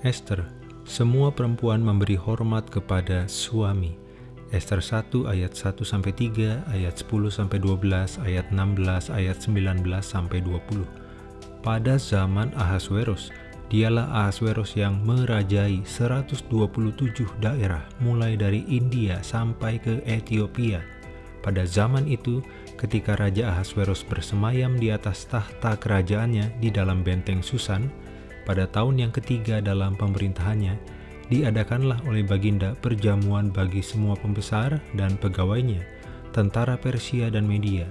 Esther, semua perempuan memberi hormat kepada suami. Esther 1 ayat 1-3, ayat 10-12, ayat 16, ayat 19-20. Pada zaman Ahasweros, dialah Ahasweros yang merajai 127 daerah mulai dari India sampai ke Ethiopia. Pada zaman itu, ketika Raja Ahasweros bersemayam di atas tahta kerajaannya di dalam benteng Susan, pada tahun yang ketiga dalam pemerintahannya, diadakanlah oleh Baginda perjamuan bagi semua pembesar dan pegawainya, tentara Persia dan Media.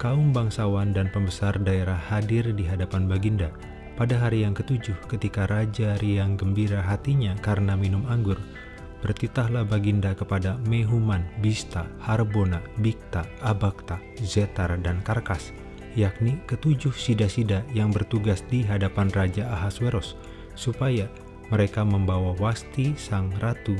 Kaum bangsawan dan pembesar daerah hadir di hadapan Baginda pada hari yang ketujuh ketika Raja riang gembira hatinya karena minum anggur. Bertitahlah Baginda kepada Mehuman, Bista, Harbona, Bikta, Abakta, Zetar, dan Karkas, yakni ketujuh sida-sida yang bertugas di hadapan Raja Ahasweros, supaya mereka membawa Wasti sang ratu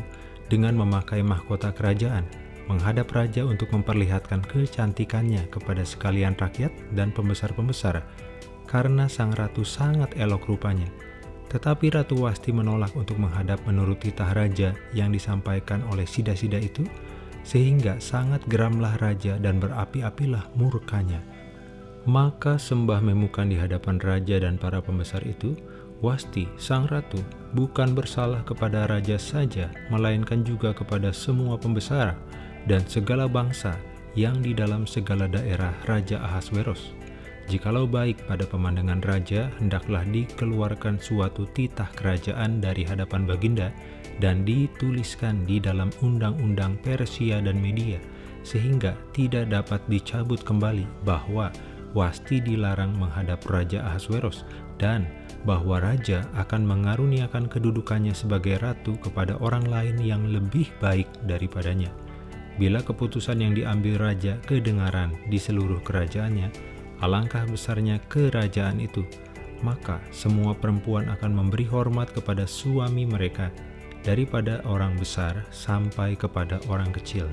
dengan memakai mahkota kerajaan, menghadap raja untuk memperlihatkan kecantikannya kepada sekalian rakyat dan pembesar-pembesar, karena sang ratu sangat elok rupanya. Tetapi Ratu Wasti menolak untuk menghadap menurut titah raja yang disampaikan oleh sida-sida itu, sehingga sangat geramlah raja dan berapi-apilah murkanya. Maka sembah memukan di hadapan raja dan para pembesar itu, Wasti, sang ratu, bukan bersalah kepada raja saja, melainkan juga kepada semua pembesar dan segala bangsa yang di dalam segala daerah Raja Ahasweros. Jikalau baik pada pemandangan raja, hendaklah dikeluarkan suatu titah kerajaan dari hadapan baginda dan dituliskan di dalam undang-undang Persia dan Media, sehingga tidak dapat dicabut kembali bahwa Wasti dilarang menghadap Raja Ahasweros dan bahwa Raja akan mengaruniakan kedudukannya sebagai ratu kepada orang lain yang lebih baik daripadanya. Bila keputusan yang diambil Raja kedengaran di seluruh kerajaannya, alangkah besarnya kerajaan itu, maka semua perempuan akan memberi hormat kepada suami mereka daripada orang besar sampai kepada orang kecil.